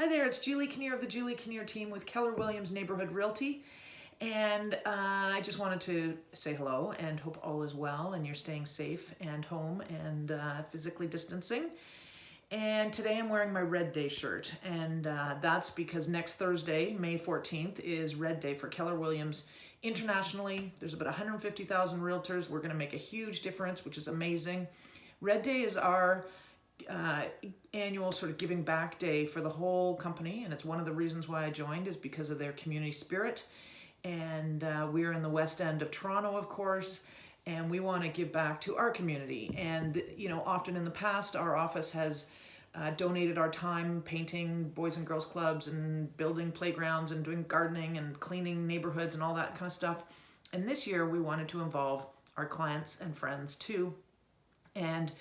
Hi there, it's Julie Kinnear of the Julie Kinnear team with Keller Williams Neighborhood Realty. And uh, I just wanted to say hello and hope all is well and you're staying safe and home and uh, physically distancing. And today I'm wearing my Red Day shirt and uh, that's because next Thursday, May 14th, is Red Day for Keller Williams internationally. There's about 150,000 realtors. We're gonna make a huge difference, which is amazing. Red Day is our uh, annual sort of giving back day for the whole company and it's one of the reasons why I joined is because of their community spirit. And uh, we're in the west end of Toronto of course and we want to give back to our community. And you know often in the past our office has uh, donated our time painting boys and girls clubs and building playgrounds and doing gardening and cleaning neighborhoods and all that kind of stuff. And this year we wanted to involve our clients and friends too. And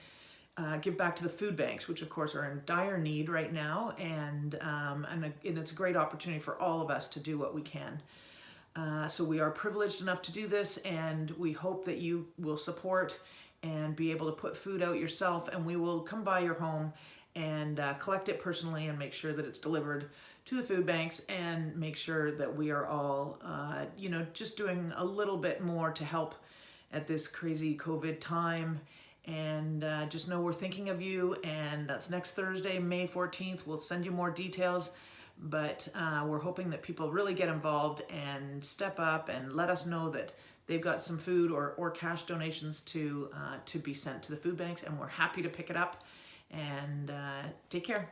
uh, give back to the food banks, which of course are in dire need right now, and, um, and, a, and, it's a great opportunity for all of us to do what we can. Uh, so we are privileged enough to do this, and we hope that you will support and be able to put food out yourself, and we will come by your home and uh, collect it personally and make sure that it's delivered to the food banks and make sure that we are all, uh, you know, just doing a little bit more to help at this crazy COVID time and uh, just know we're thinking of you and that's next Thursday, May 14th. We'll send you more details, but uh, we're hoping that people really get involved and step up and let us know that they've got some food or, or cash donations to, uh, to be sent to the food banks and we're happy to pick it up and uh, take care.